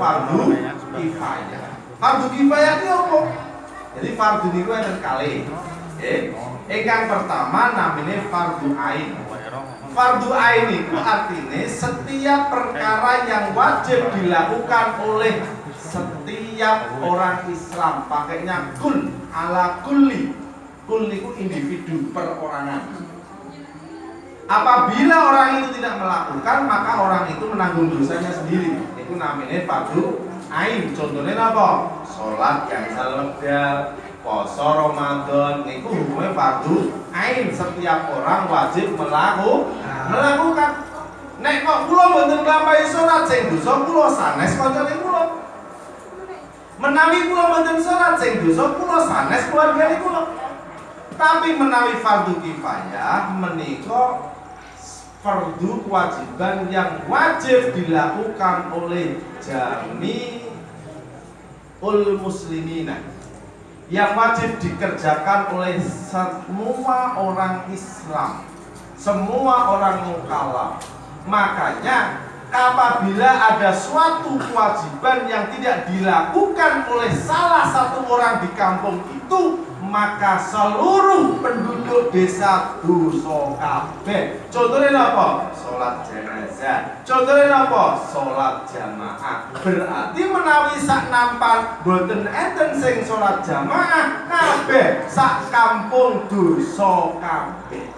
fardu kifayah. Fardu kifayah ini apa? Jadi fardu niku enten kali. Eh, ingkang pertama namanya fardu ain. Fardu ain itu artinya setiap perkara yang wajib dilakukan oleh setiap orang Islam pakainya kul ala kulli kul itu individu perorangan apabila orang itu tidak melakukan maka orang itu menanggung dosanya sendiri. Itu namanya fardu ain. Contohnya apa? Sholat yang salebda poso Ramadan. Itu hukumnya fardu ain. Setiap orang wajib melaku, melakukan. Nek kok kula mboten nglampahi salat sing dosa kula sanes kancane kula. Menawi kula mboten salat sing dosa kula sanes keluargane kula. Tapi menawi fardu kifayah menika fardu kewajiban yang wajib dilakukan oleh jami ul muslimina yang wajib dikerjakan oleh semua orang Islam, semua orang mukallaf. Makanya apabila ada suatu kewajiban yang tidak dilakukan oleh salah satu orang di kampung itu, maka seluruh penduduk desa dosa kabeh. Contohnya apa? Salat jenazah. Contohnya apa? Salat jamaah. Berarti menawi sak nampan boten enten sing salat jamaah kabeh sak kampung dosa kabeh.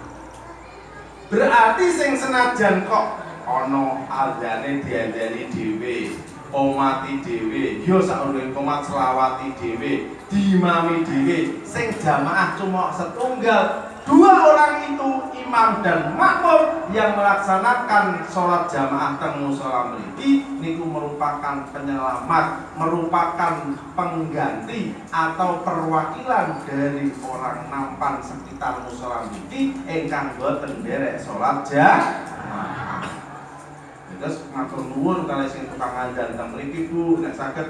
Berarti sing senajan kok ana azane diandani dhewe omati dhewe. Ya sakjroning komat selawati dhewe dimami dhewe. Sing jamaah cuma setunggal. Dua orang itu imam dan makmum yang melaksanakan sholat jamaah teng musala mriki niku merupakan penyelamat merupakan pengganti atau perwakilan dari orang nampan sekitar musala mriki ingkang boten nderek sholat jamaah terus matur nuwun kali sing tukang azan teng mriki Bu. Nek saged